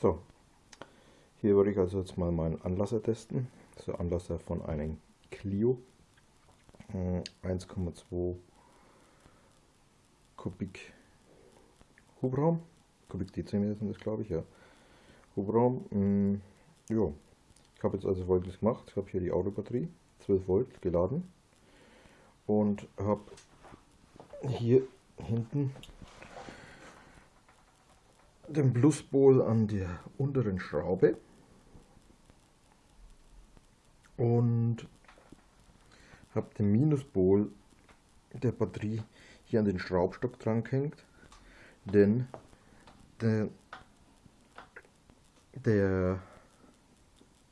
So, hier würde ich also jetzt mal meinen Anlasser testen. Das ist der Anlasser von einem Clio 1,2 äh, Kubik Hubraum. Kubik Dezimeter sind das glaube ich, ja. Hubraum, mh, ja. Ich habe jetzt also folgendes gemacht. Ich habe hier die Autobatterie, 12 Volt geladen und habe hier hinten den Pluspol an der unteren Schraube. Und habe den Minuspol der Batterie hier an den Schraubstock dran gehängt, denn der, der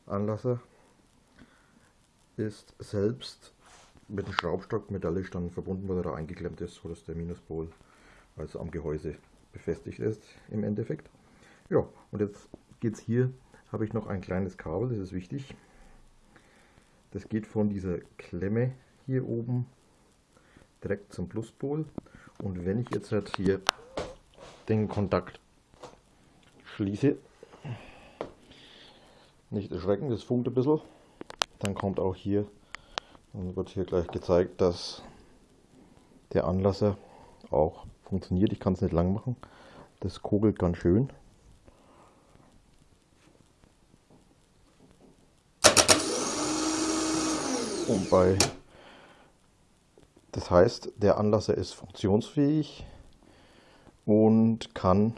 Anlasser ist selbst mit dem Schraubstock metallisch dann verbunden, weil er da eingeklemmt ist, sodass der Minuspol also am Gehäuse befestigt ist im Endeffekt. Ja, und jetzt geht es hier, habe ich noch ein kleines Kabel, das ist wichtig. Das geht von dieser Klemme hier oben direkt zum Pluspol. Und wenn ich jetzt halt hier den Kontakt schließe, nicht erschrecken, das funkt ein bisschen, dann kommt auch hier und wird hier gleich gezeigt, dass der Anlasser auch funktioniert. Ich kann es nicht lang machen. Das kugelt ganz schön. Und bei das heißt, der Anlasser ist funktionsfähig und kann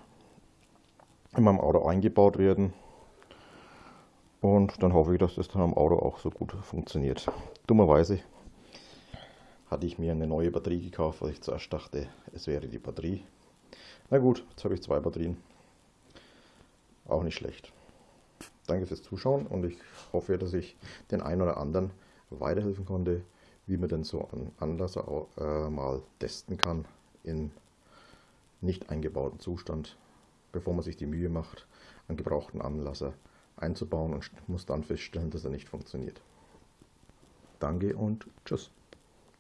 in meinem Auto eingebaut werden. Und dann hoffe ich, dass das dann am Auto auch so gut funktioniert. Dummerweise hatte ich mir eine neue Batterie gekauft, weil ich zuerst dachte, es wäre die Batterie. Na gut, jetzt habe ich zwei Batterien. Auch nicht schlecht. Danke fürs Zuschauen und ich hoffe, dass ich den einen oder anderen weiterhelfen konnte, wie man denn so einen Anlasser auch, äh, mal testen kann in nicht eingebauten Zustand, bevor man sich die Mühe macht, einen gebrauchten Anlasser einzubauen und muss dann feststellen, dass er nicht funktioniert. Danke und tschüss.